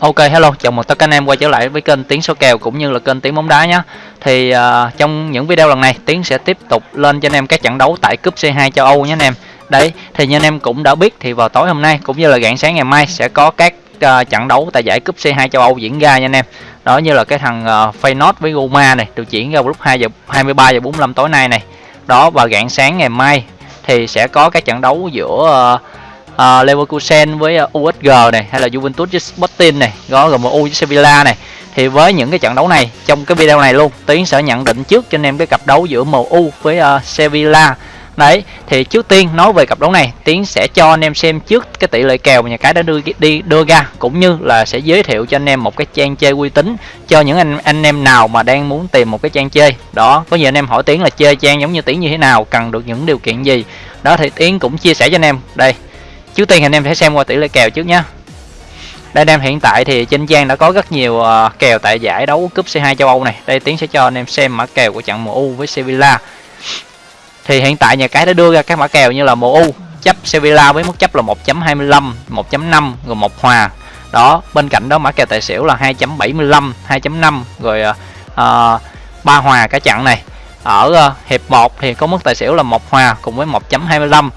Ok hello, chào mừng tất cả anh em quay trở lại với kênh Tiến số kèo cũng như là kênh Tiến bóng đá nhé. Thì uh, trong những video lần này Tiến sẽ tiếp tục lên cho anh em các trận đấu tại cúp C2 châu Âu nhé anh em. Đấy, thì như anh em cũng đã biết thì vào tối hôm nay cũng như là rạng sáng ngày mai sẽ có các uh, trận đấu tại giải cúp C2 châu Âu diễn ra nha anh em. Đó như là cái thằng uh, Feyenoord với Roma này được diễn ra vào lúc 2 giờ 23 giờ 45 tối nay này. Đó và rạng sáng ngày mai thì sẽ có các trận đấu giữa uh, uh, Leverkusen với ờ, uh, USG này hay là Juventus với Sporting này có GMU với Sevilla này. Thì với những cái trận đấu này trong cái video này luôn Tiến sẽ nhận định trước cho anh em cái cặp đấu giữa MU với uh, Sevilla. Đấy thì trước tiên nói về cặp đấu này Tiến sẽ cho anh em xem trước cái tỷ lệ kèo mà nhà cái đã đưa đi đưa ra cũng như là sẽ giới thiệu cho anh em một cái trang chơi uy tín cho những anh anh em nào mà đang muốn tìm một cái trang chơi. Đó có nhiều anh em hỏi Tiến là chơi trang giống như Tiến như thế nào cần được những điều kiện gì? Đó thì Tiến cũng chia sẻ cho anh em. Đây trước tiên anh em sẽ xem qua tỷ lệ kèo trước nhé đây anh em hiện tại thì trên trang đã có rất nhiều ờ, kèo tại giải đấu cúp C2 châu Âu này. Đây tiến sẽ cho anh em xem mã kèo của trận MU với Sevilla. Thì hiện tại nhà cái đã đưa ra các mã kèo như là MU chấp Sevilla với mức chấp là 1.25 1.5 rồi một hòa. Đó bên cạnh đó mã kèo tài xỉu là 2.75 2.5 rồi uh, ba hòa cả trận này. Ở uh, hiệp 1 thì có mức tài xỉu là một hòa cùng với 1.25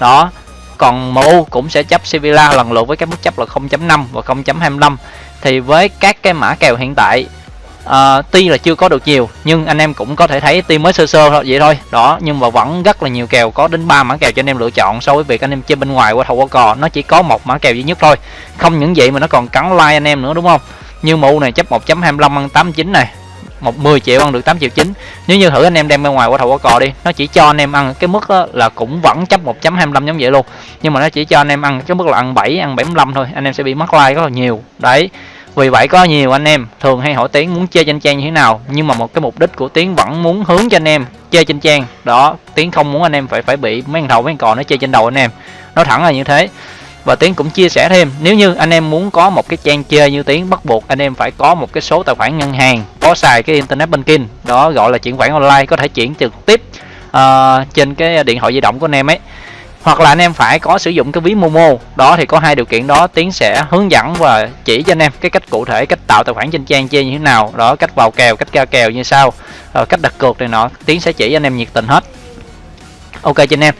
đó còn MU cũng sẽ chấp Sevilla lần lượt với các mức chấp là 0.5 và 0.25 thì với các cái mã kèo hiện tại uh, tuy là chưa có được nhiều nhưng anh em cũng có thể thấy tuy mới sơ sơ thôi vậy thôi. Đó nhưng mà vẫn rất là nhiều kèo có đến 3 mã kèo cho anh em lựa chọn so với việc anh em chơi bên ngoài qua thầu qua cò. Nó chỉ có một mã kèo duy nhất thôi. Không những vậy mà nó còn cắn like anh em nữa đúng không? Như MU này chấp 1.25 ăn 89 này một 10 triệu ăn được 8 triệu chín. Nếu như thử anh em đem ra ngoài qua thầu qua cò đi, nó chỉ cho anh em ăn. Cái mức là cũng vẫn chấp 1.25 giống vậy luôn. Nhưng mà nó chỉ cho anh em ăn cái mức là ăn 7 ăn 75 thôi. Anh em sẽ bị mất like rất là nhiều. Đấy. Vì vậy có nhiều anh em thường hay hỏi tiến muốn chơi trên trang như thế nào. Nhưng mà một cái mục đích của tiến vẫn muốn hướng cho anh em chơi trên trang. Đó. Tiến không muốn anh em phải phải bị mấy thằng thầu, mấy thằng cò nó chơi trên đầu anh em. Nó thẳng là như thế và tiến cũng chia sẻ thêm nếu như anh em muốn có một cái trang chơi như tiến bắt buộc anh em phải có một cái số tài khoản ngân hàng có xài cái internet banking đó gọi là chuyển khoản online có thể chuyển trực tiếp uh, trên cái điện thoại di động của anh em ấy. Hoặc là anh em phải có sử dụng cái ví Momo đó thì có hai điều kiện đó tiến sẽ hướng dẫn và chỉ cho anh em cái cách cụ thể cách tạo tài khoản trên trang chơi như thế nào đó cách vào kèo cách ra kèo như sau uh, cách đặt cược này nọ tiến sẽ chỉ anh em nhiệt tình hết. Ok cho anh em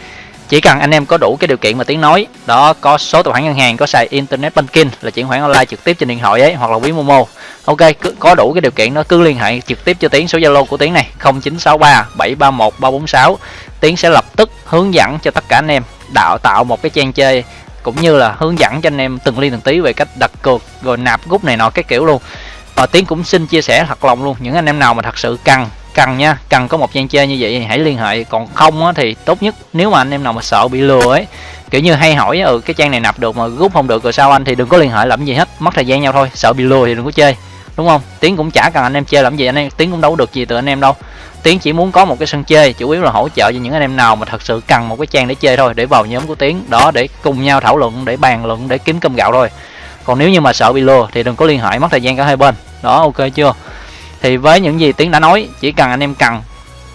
chỉ cần anh em có đủ cái điều kiện mà tiếng nói, đó, có số tài khoản ngân hàng, có xài internet banking là chuyển khoản online trực tiếp trên điện thoại ấy, hoặc là ví momo. Ok, cứ, có đủ cái điều kiện đó, cứ liên hệ trực tiếp cho tiếng số zalo của tiếng này 0963 731 346 tiếng sẽ lập tức hướng dẫn cho tất cả anh em đạo tạo một cái trang chơi, cũng như là hướng dẫn cho anh em từng ly từng tí về cách đặt cược, rồi nạp rút này nọ cái kiểu luôn. Và tiếng cũng xin chia sẻ thật lòng luôn, những anh em nào mà thật sự cần cần nha cần có một trang chơi như vậy thì hãy liên hệ. Còn không á, thì tốt nhất nếu mà anh em nào mà sợ bị lừa ấy kiểu như hay hỏi ừ cái trang này nạp được mà rút không được rồi sao anh thì đừng có liên hệ làm gì hết mất thời gian nhau thôi. Sợ bị lừa thì đừng có chơi đúng không? Tiến cũng chả cần anh em chơi làm gì anh em tiến cũng đâu được gì từ anh em đâu. Tiến chỉ muốn có một cái sân chơi chủ yếu là hỗ trợ cho những anh em nào mà thật sự cần một cái trang để chơi thôi để vào nhóm của tiến. Đó để cùng nhau thảo luận để bàn luận để kiếm cơm gạo thôi. Còn nếu như mà sợ bị lừa thì đừng có liên hệ mất thời gian cả hai bên. Đó ok chưa? Thì với những gì tiến đã nói chỉ cần anh em cần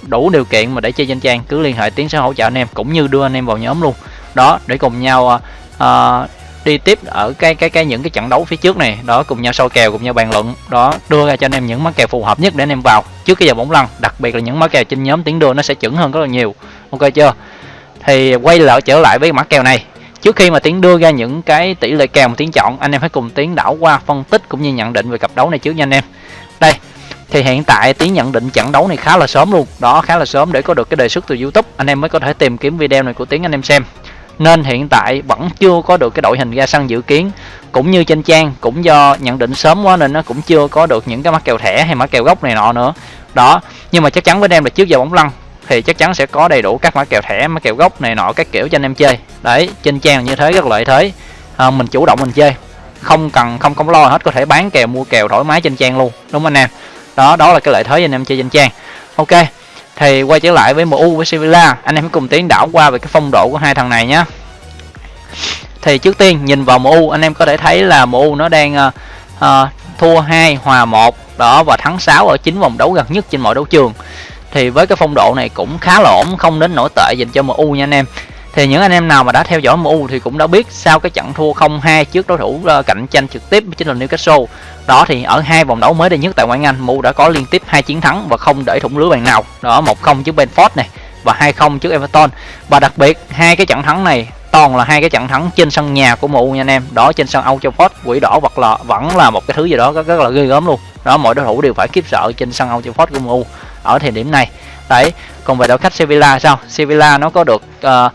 đủ điều kiện mà để chơi trên trang cứ liên hệ tiến sẽ hỗ trợ anh em cũng như đưa anh em vào nhóm luôn. Đó để cùng nhau uh, đi tiếp ở cái cái cái những cái trận đấu phía trước này. Đó cùng nhau soi kèo cùng nhau bàn luận. Đó đưa ra cho anh em những mã kèo phù hợp nhất để anh em vào trước cái giờ bóng lăn. Đặc biệt là những mã kèo trên nhóm tiến đưa nó sẽ chuẩn hơn rất là nhiều. Ok chưa? Thì quay lại trở lại với mã kèo này. Trước khi mà tiến đưa ra những cái tỷ lệ kèo mà tiến chọn anh em hãy cùng tiến đảo qua phân tích cũng như nhận định về cặp đấu này trước nha anh em. Đây thì hiện tại tiến nhận định trận đấu này khá là sớm luôn. Đó khá là sớm để có được cái đề xuất từ youtube. Anh em mới có thể tìm kiếm video này của tiến anh em xem. Nên hiện tại vẫn chưa có được cái đội hình ra sân dự kiến. Cũng như trên trang cũng do nhận định sớm quá nên nó cũng chưa có được những cái mã kèo thẻ hay mã kèo gốc này nọ nữa. Đó nhưng mà chắc chắn với em là trước giờ bóng lăn thì chắc chắn sẽ có đầy đủ các mã kèo thẻ mã kèo gốc này nọ các kiểu cho anh em chơi. Đấy trên trang như thế rất lợi thế. À, mình chủ động mình chơi. Không cần không không lo hết có thể bán kèo mua kèo thoải mái trên trang luôn. Đúng không anh em? Đó đó là cái lợi thế anh em chơi danh trang. Ok thì quay trở lại với MU với Sevilla. Anh em cùng tiến đảo qua về cái phong độ của hai thằng này nhé. Thì trước tiên nhìn vào MU anh em có thể thấy là MU nó đang uh, uh, thua 2 hòa 1 đó và thắng 6 ở chín vòng đấu gần nhất trên mọi đấu trường. Thì với cái phong độ này cũng khá là ổn không đến nổi tệ dành cho MU nha anh em thì những anh em nào mà đã theo dõi MU thì cũng đã biết sau cái trận thua 0-2 trước đối thủ ờ, cạnh tranh trực tiếp chính là Newcastle. Đó thì ở hai vòng đấu mới đây nhất tại ngoại Anh MU đã có liên tiếp hai chiến thắng và không để thủng lưới bàn nào. Đó 1-0 trước Benford này và 2-0 trước Everton. Và đặc biệt hai cái trận thắng này toàn là hai cái trận thắng trên sân nhà của MU nha anh em. Đó trên sân Old Trafford quỷ đỏ hoặc là vẫn là một cái thứ gì đó rất, rất là ghê gớm luôn. Đó mọi đối thủ đều phải kiếp sợ trên sân Old Trafford của MU ở thời điểm này. Đấy còn về đội khách Sevilla sao? Sevilla nó có được uh,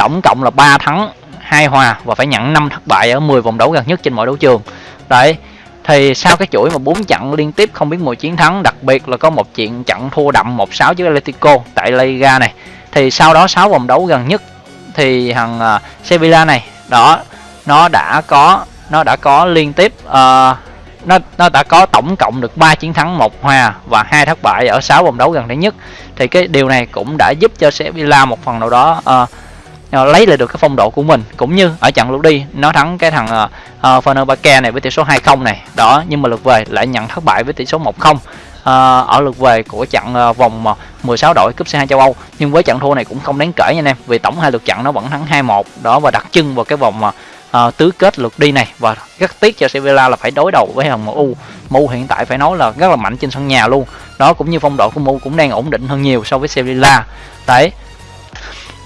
tổng cộng là 3 thắng hai hòa và phải nhận 5 thất bại ở 10 vòng đấu gần nhất trên mọi đấu trường. Đấy thì sau cái chuỗi mà bốn trận liên tiếp không biết mùi chiến thắng đặc biệt là có một chuyện trận thua đậm 1-6 trước Atletico tại Liga này thì sau đó 6 vòng đấu gần nhất thì thằng uh, Sevilla này đó nó đã có nó đã có liên tiếp uh, nó nó đã có tổng cộng được 3 chiến thắng một hòa và hai thất bại ở 6 vòng đấu gần đây nhất. Thì cái điều này cũng đã giúp cho Sevilla một phần nào đó uh, Ờ, lấy lại được cái phong độ của mình. Cũng như ở trận lượt đi nó thắng cái thằng uh, uh, Fenerbahce này với tỷ số 2-0 này. Đó nhưng mà lượt về lại nhận thất bại với tỷ số 1-0 uh, ở lượt về của trận uh, vòng 16 đội cúp C2 châu Âu. Nhưng với trận thua này cũng không đáng kể nha anh em vì tổng hai lượt trận nó vẫn thắng 2-1 đó và đặt chân vào cái vòng uh, tứ kết lượt đi này. Và rất tiếc cho Sevilla là phải đối đầu với thằng MU MU hiện tại phải nói là rất là mạnh trên sân nhà luôn. Đó cũng như phong độ của MU cũng đang ổn định hơn nhiều so với Sevilla. Đấy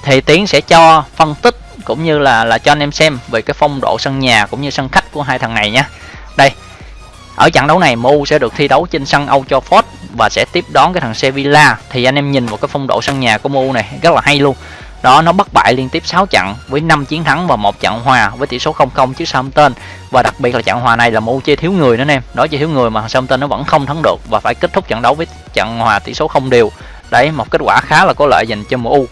thì tiến sẽ cho phân tích cũng như là là cho anh em xem về cái phong độ sân nhà cũng như sân khách của hai thằng này nhé đây, ở trận đấu này MU sẽ được thi đấu trên sân Old Trafford và sẽ tiếp đón cái thằng Sevilla. Thì anh em nhìn vào cái phong độ sân nhà của MU này, rất là hay luôn. Đó, nó bất bại liên tiếp 6 trận với 5 chiến thắng và một trận hòa với tỷ số 0-0 trước Southampton. Và đặc biệt là trận hòa này là MU chơi thiếu người nữa anh em. Đó, chơi thiếu người mà Southampton nó vẫn không thắng được và phải kết thúc trận đấu với trận hòa tỷ số không đều. Đấy, một kết quả khá là có lợi dành cho MU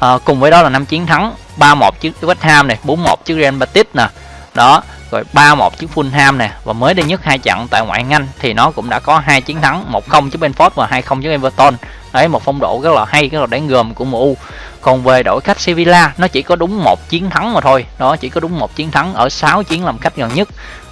à, cùng với đó là năm chiến thắng 3-1 trước West Ham này 4-1 trước Real Betis nè. Đó rồi 3-1 trước Fulham nè. Và mới đây nhất hai trận tại ngoại hạng Anh thì nó cũng đã có hai chiến thắng 1-0 trước Benford và 2-0 trước Everton. Đấy một phong độ rất là hay rất là đáng gờm của MU còn về đội khách Sevilla nó chỉ có đúng một chiến thắng mà thôi. Đó chỉ có đúng một chiến thắng ở 6 chiến làm khách gần nhất.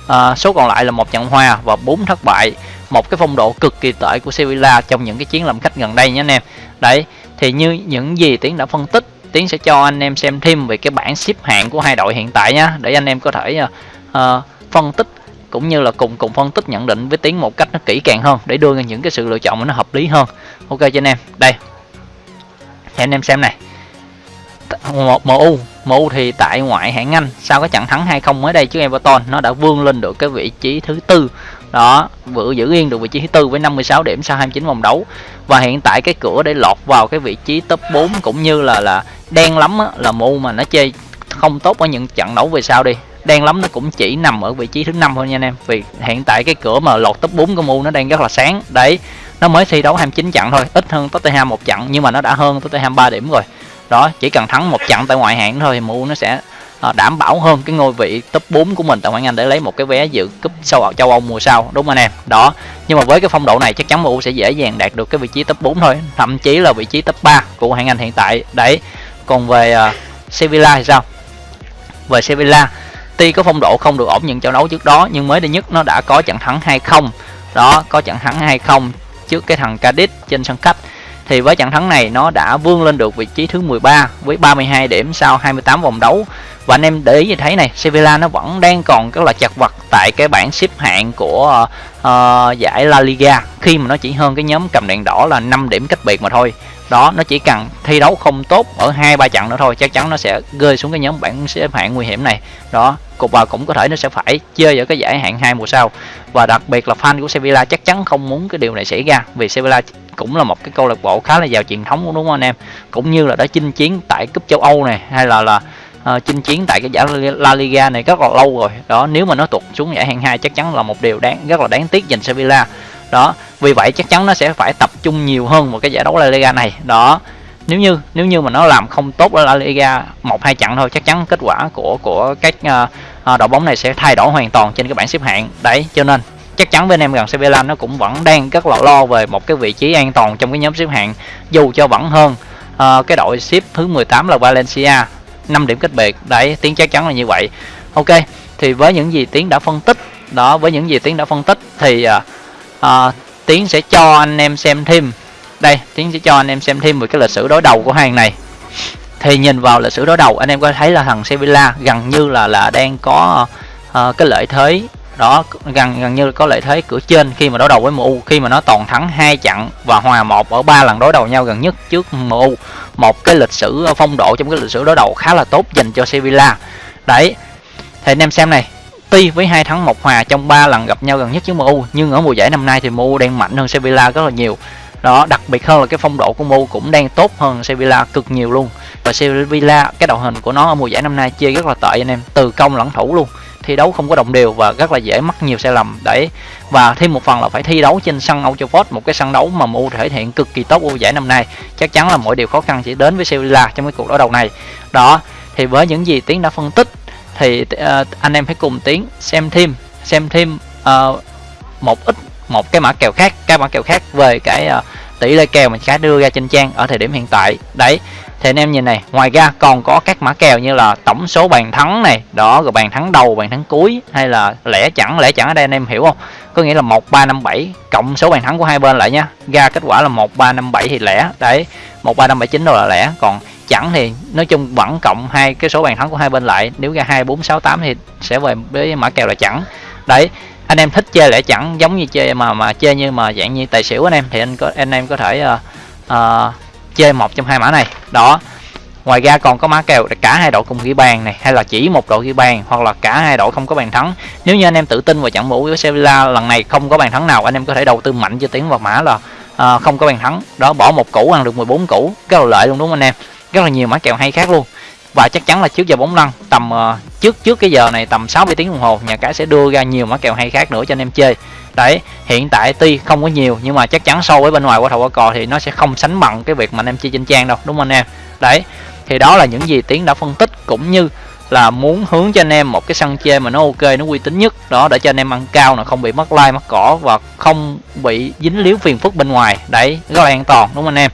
À, số còn lại là một trận hòa và bốn thất bại. Một cái phong độ cực kỳ tệ của Sevilla trong những cái chiến làm khách gần đây nhé anh em. Đấy thì như những gì tiến đã phân tích tiến sẽ cho anh em xem thêm về cái bảng xếp hạng của hai đội hiện tại nhá để anh em có thể uh, phân tích cũng như là cùng cùng phân tích nhận định với tiến một cách nó kỹ càng hơn để đưa ra những cái sự lựa chọn mà nó hợp lý hơn. Ok cho anh em đây. Thì anh em xem này. Một MU MU thì tại ngoại hạng Anh sau cái trận thắng 2-0 mới đây trước Everton nó đã vươn lên được cái vị trí thứ tư đó vừa giữ yên được vị trí thứ tư với 56 điểm sau 29 vòng đấu. Và hiện tại cái cửa để lọt vào cái vị trí top 4 cũng như là là đen lắm á, là MU mà nó chơi không tốt ở những trận đấu về sau đi. Đen lắm nó cũng chỉ nằm ở vị trí thứ năm thôi nha anh em. Vì hiện tại cái cửa mà lọt top 4 của MU nó đang rất là sáng. Đấy nó mới thi đấu 29 trận thôi ít hơn Tottenham một trận nhưng mà nó đã hơn Tottenham 3 điểm rồi. Đó chỉ cần thắng một trận tại ngoại hạng thôi thì MU nó sẽ Ờ, đảm bảo hơn cái ngôi vị top 4 của mình. Tại ngoại hạng Anh để lấy một cái vé dự cúp châu châu Âu mùa sau đúng không anh em? Đó. Nhưng mà với cái phong độ này chắc chắn MU sẽ dễ dàng đạt được cái vị trí top 4 thôi thậm chí là vị trí top 3 của hạng Anh hiện tại. Đấy. Còn về uh, Sevilla thì sao? Về Sevilla tuy có phong độ không được ổn những trận đấu trước đó nhưng mới đây nhất nó đã có trận thắng 2-0 đó có trận thắng 2-0 trước cái thằng Cadiz trên sân khách thì với trận thắng này nó đã vươn lên được vị trí thứ 13 với 32 điểm sau 28 vòng đấu. Và anh em để ý như thấy này Sevilla nó vẫn đang còn rất là chặt vật tại cái bảng xếp hạng của uh, giải La Liga. Khi mà nó chỉ hơn cái nhóm cầm đèn đỏ là 5 điểm cách biệt mà thôi đó nó chỉ cần thi đấu không tốt ở hai ba trận nữa thôi chắc chắn nó sẽ rơi xuống cái nhóm bảng xếp hạng nguy hiểm này. Đó cục và cũng có thể nó sẽ phải chơi ở cái giải hạng hai mùa sau. Và đặc biệt là fan của Sevilla chắc chắn không muốn cái điều này xảy ra vì Sevilla cũng là một cái câu lạc bộ khá là giàu truyền thống đúng không anh em? Cũng như là đã chinh chiến tại cúp châu Âu này hay là là uh, chinh chiến tại cái giải La Liga này rất là lâu rồi. Đó nếu mà nó tụt xuống giải hạng hai chắc chắn là một điều đáng rất là đáng tiếc dành Sevilla đó vì vậy chắc chắn nó sẽ phải tập trung nhiều hơn một cái giải đấu La Liga này. Đó nếu như nếu như mà nó làm không tốt ở La Liga một hai trận thôi chắc chắn kết quả của của các uh, đội bóng này sẽ thay đổi hoàn toàn trên cái bảng xếp hạng. Đấy cho nên chắc chắn bên em gần Sevilla nó cũng vẫn đang rất là lo về một cái vị trí an toàn trong cái nhóm xếp hạng. Dù cho vẫn hơn uh, cái đội xếp thứ 18 là Valencia 5 điểm cách biệt. Đấy tiến chắc chắn là như vậy. Ok thì với những gì tiếng đã phân tích đó với những gì tiếng đã phân tích thì uh, uh, tiến sẽ cho anh em xem thêm. Đây tiến sẽ cho anh em xem thêm về cái lịch sử đối đầu của hàng này. Thì nhìn vào lịch sử đối đầu anh em có thấy là thằng Sevilla gần như là là đang có uh, cái lợi thế. Đó gần gần như có lợi thế cửa trên khi mà đối đầu với MU khi mà nó toàn thắng hai trận và hòa một ở ba lần đối đầu nhau gần nhất trước MU một cái lịch sử ờ, phong độ trong cái lịch sử đối đầu khá là tốt dành cho Sevilla. Đấy thì anh em xem này tuy với hai thắng một hòa trong ba lần gặp nhau gần nhất với MU nhưng ở mùa giải năm nay thì MU đang mạnh hơn Sevilla rất là nhiều. Đó, đặc biệt hơn là cái phong độ của MU cũng đang tốt hơn Sevilla cực nhiều luôn. Và Sevilla, cái đội hình của nó ở mùa giải năm nay chơi rất là tệ anh em, từ công lẫn thủ luôn. Thi đấu không có đồng đều và rất là dễ mắc nhiều sai lầm, đấy. Và thêm một phần là phải thi đấu trên sân Old Trafford một cái sân đấu mà MU thể hiện cực kỳ tốt mùa giải năm nay. Chắc chắn là mọi điều khó khăn chỉ đến với Sevilla trong cái cuộc đối đầu này. Đó, thì với những gì tiến đã phân tích thì uh, anh em hãy cùng tiến xem thêm xem thêm uh, một ít một cái mã kèo khác các mã kèo khác về cái uh, tỷ lệ kèo mà sẽ đưa ra trên trang ở thời điểm hiện tại. Đấy thì anh em nhìn này ngoài ra còn có các mã kèo như là tổng số bàn thắng này đó rồi bàn thắng đầu bàn thắng cuối hay là lẻ chẳng lẻ chẳng ở đây anh em hiểu không? Có nghĩa là một ba năm bảy cộng số bàn thắng của hai bên lại nhá. Ra kết quả là một ba năm bảy thì lẻ đấy một ba năm bảy chín đâu là lẻ. Còn chẳng thì nói chung vẫn cộng hai cái số bàn thắng của hai bên lại. Nếu ra hai bốn sáu tám thì sẽ về với mã kèo là chẳng. Đấy anh em thích chơi lẻ chẳng giống như chơi mà mà chơi như mà dạng như tài xỉu anh em thì anh có anh em có thể uh, uh, chơi một trong hai mã này. Đó ngoài ra còn có mã kèo cả hai đội cùng ghi bàn này hay là chỉ một đội ghi bàn hoặc là cả hai đội không có bàn thắng. Nếu như anh em tự tin vào trận mũ với Sevilla lần này không có bàn thắng nào anh em có thể đầu tư mạnh cho tiếng vào mã là uh, không có bàn thắng. Đó bỏ một củ ăn được 14 củ rất là lợi luôn đúng không anh em? Rất là nhiều mã kèo hay khác luôn. Và chắc chắn là trước giờ bóng lăn tầm uh, trước trước cái giờ này tầm 60 tiếng đồng hồ nhà cái sẽ đưa ra nhiều mã kèo hay khác nữa cho anh em chơi. Đấy hiện tại tuy không có nhiều nhưng mà chắc chắn so với bên ngoài qua thầu qua cò thì nó sẽ không sánh bằng cái việc mà anh em chơi trên trang đâu đúng không anh em? Đấy thì đó là những gì tiến đã phân tích cũng như là muốn hướng cho anh em một cái sân chơi mà nó ok nó uy tín nhất. Đó để cho anh em ăn cao là không bị mất like mất cỏ và không bị dính líu phiền phức bên ngoài. Đấy rất là an toàn đúng không anh em?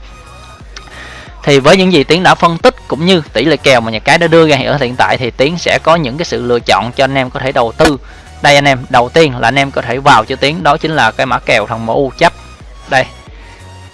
Thì với những gì tiến đã phân tích cũng như tỷ lệ kèo mà nhà cái đã đưa ra ở hiện tại thì tiến sẽ có những cái sự lựa chọn cho anh em có thể đầu tư. Đây anh em đầu tiên là anh em có thể vào cho tiến đó chính là cái mã kèo thằng MU chấp. Đây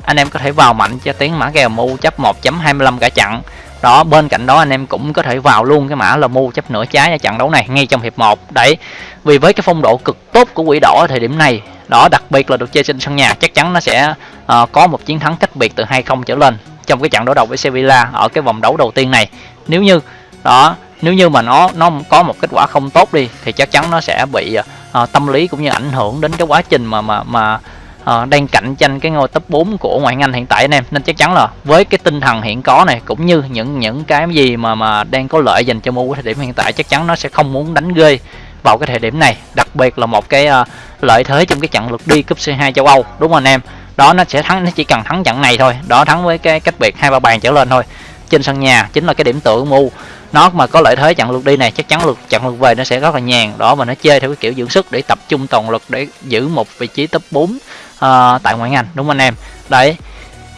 anh em có thể vào mạnh cho tiến mã kèo MU chấp 1.25 cả chặn đó bên cạnh đó anh em cũng có thể vào luôn cái mã là mua chấp nửa trái ở trận đấu này ngay trong hiệp 1 đấy vì với cái phong độ cực tốt của quỷ đỏ ở thời điểm này đó đặc biệt là được chơi trên sân nhà chắc chắn nó sẽ uh, có một chiến thắng cách biệt từ 2-0 trở lên trong cái trận đối đầu với Sevilla ở cái vòng đấu đầu tiên này. Nếu như đó nếu như mà nó nó có một kết quả không tốt đi thì chắc chắn nó sẽ bị uh, tâm lý cũng như ảnh hưởng đến cái quá trình mà mà mà uh, đang cạnh tranh cái ngôi top 4 của ngoại hạng Anh hiện tại anh em. Nên chắc chắn là với cái tinh thần hiện có này cũng như những những cái gì mà mà đang có lợi dành cho MU thời điểm hiện tại chắc chắn nó sẽ không muốn đánh ghê vào cái thời điểm này. Đặc biệt là một cái uh, lợi thế trong cái trận lượt đi cúp C2 châu Âu đúng không anh em? Đó nó sẽ thắng nó chỉ cần thắng trận này thôi. Đó thắng với cái cách biệt hai ba bàn trở lên thôi. Trên sân nhà chính là cái điểm tựa MU. Nó mà có lợi thế chặn lượt đi này chắc chắn lượt chặn lượt về nó sẽ rất là nhàn. Đó mà nó chơi theo cái kiểu dưỡng sức để tập trung toàn lực để giữ một vị trí top 4 uh, ờ, tại ngoại ngành. Đúng không anh em? Đấy.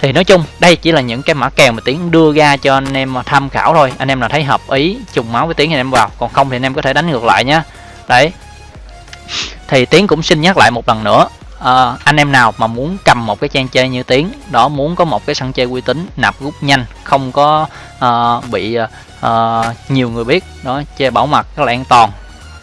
Thì nói chung đây chỉ là những cái mã kèo mà tiến đưa ra cho anh em tham khảo thôi. Anh em nào thấy hợp ý trùng máu với tiến thì anh em vào. Còn không thì anh em có thể đánh ngược lại nhé đấy. Thì tiến cũng xin nhắc lại một lần nữa uh, anh em nào mà muốn cầm một cái trang chơi như tiến đó muốn có một cái sân chơi uy tín nạp rút nhanh không có uh, bị uh, nhiều người biết đó chơi bảo mật rất là an toàn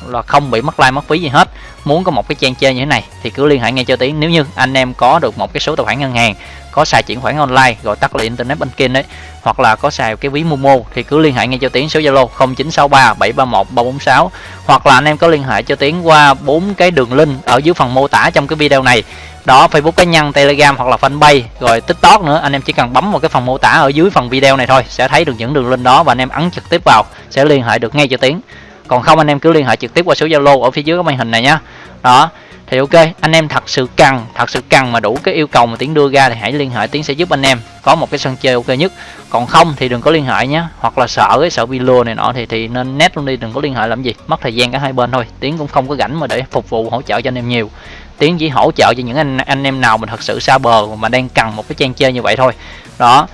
là không bị mất like mất phí gì hết muốn có một cái trang chơi như thế này thì cứ liên hệ ngay cho tiến. Nếu như anh em có được một cái số tài khoản ngân hàng, có xài chuyển khoản online, gọi tắt là internet banking đấy hoặc là có xài cái ví momo thì cứ liên hệ ngay cho tiến. Số zalo 0963 731 346 hoặc là anh em có liên hệ cho tiến qua bốn cái đường link ở dưới phần mô tả trong cái video này. Đó, facebook cá nhân, telegram hoặc là fanpage, rồi tiktok nữa, anh em chỉ cần bấm vào cái phần mô tả ở dưới phần video này thôi, sẽ thấy được những đường link đó và anh em ấn trực tiếp vào, sẽ liên hệ được ngay cho tiến còn không, anh em cứ liên hệ trực tiếp qua số zalo ở phía dưới cái màn hình này nhá. Đó, thì ok, anh em thật sự cần, thật sự cần mà đủ cái yêu cầu mà tiến đưa ra thì hãy liên hệ, tiến sẽ giúp anh em có một cái sân chơi ok nhất. Còn không thì đừng có liên hệ nhé hoặc là sợ cái sợ bị lừa này nọ thì thì nên nét luôn đi, đừng có liên hệ làm gì, mất thời gian cả hai bên thôi. Tiến cũng không có rảnh mà để phục vụ, hỗ trợ cho anh em nhiều. Tiến chỉ hỗ trợ cho những anh anh em nào mình thật sự xa bờ mà đang cần một cái trang chơi như vậy thôi. Đó,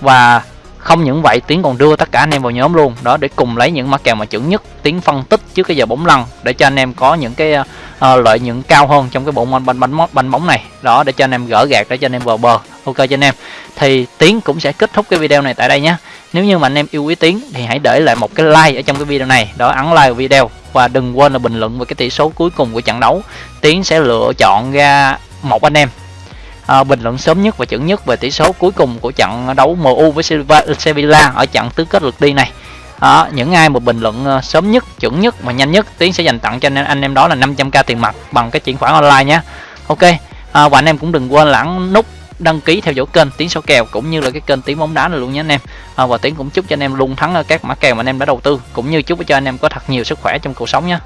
và không những vậy tiến còn đưa tất cả anh em vào nhóm luôn. Đó để cùng lấy những mã kèo mà chuẩn nhất. Tiến phân tích trước cái giờ bóng lăn để cho anh em có những cái uh, lợi nhuận cao hơn trong cái bộ môn banh bánh bánh bóng này. Đó để cho anh em gỡ gạt để cho anh em vào bờ. Ok cho anh em. Thì tiến cũng sẽ kết thúc cái video này tại đây nhé. Nếu như mà anh em yêu quý tiến thì hãy để lại một cái like ở trong cái video này. Đó ấn like video. Và đừng quên là bình luận về cái tỷ số cuối cùng của trận đấu. Tiến sẽ lựa chọn ra một anh em à, bình luận sớm nhất và chuẩn nhất về tỷ số cuối cùng của trận đấu MU với Sevilla ở trận tứ kết lượt đi này. Đó, những ai mà bình luận ờ, sớm nhất chuẩn nhất và nhanh nhất tiến sẽ dành tặng cho anh em, đó là 500k tiền mặt bằng cái chuyển khoản online nhé. Ok à, và anh em cũng đừng quên lãng nút đăng ký theo dõi kênh Tiến số kèo cũng như là cái kênh Tiến bóng đá này luôn nhé anh em. À, và tiến cũng chúc cho anh em luôn thắng ở các mã kèo mà anh em đã đầu tư cũng như chúc cho anh em có thật nhiều sức khỏe trong cuộc sống nhé.